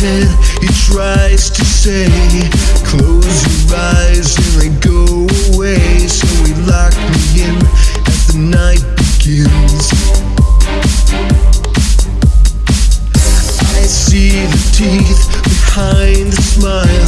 head. He tries to say, close your eyes and they go away. So he locked me in as the night begins. I see the teeth behind the smile.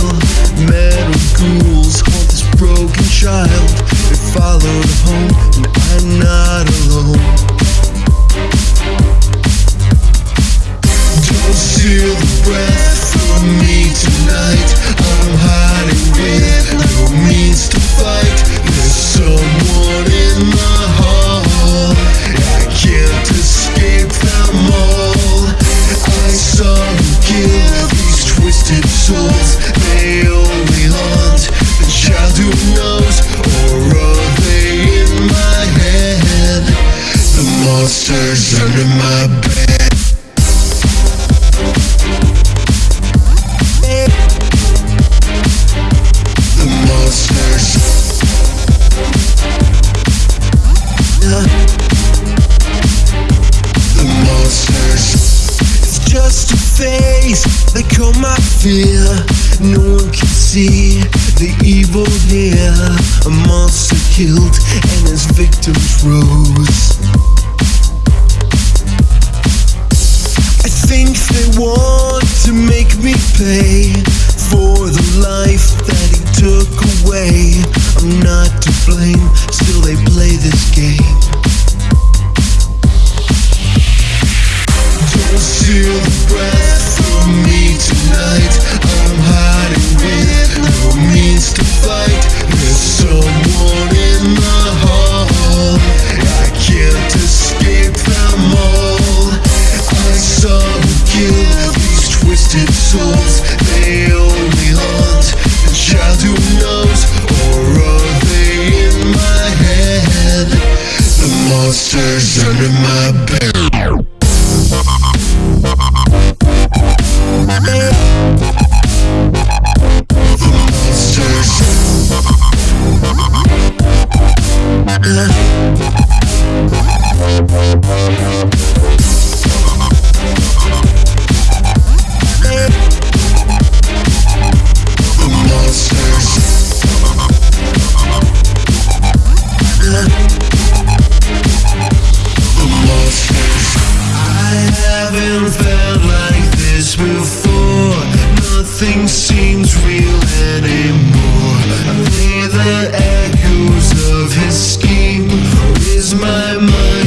Under my bed. The monsters. The monsters. It's just a face. My fear. No one can see the evil here. A monster killed and his victims rose. Want to make me pay for the life that he took away. I'm not to blame, under my bed. Nothing seems real anymore. I play the echoes of his scheme. Is my mind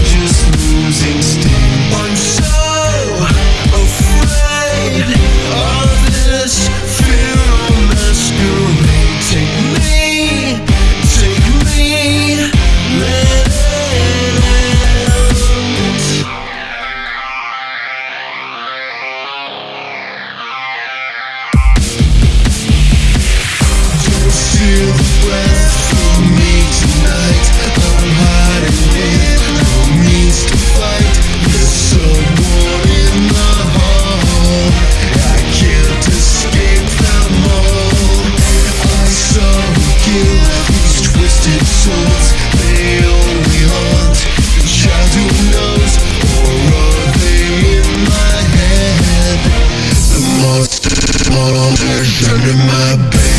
Turn to my bed.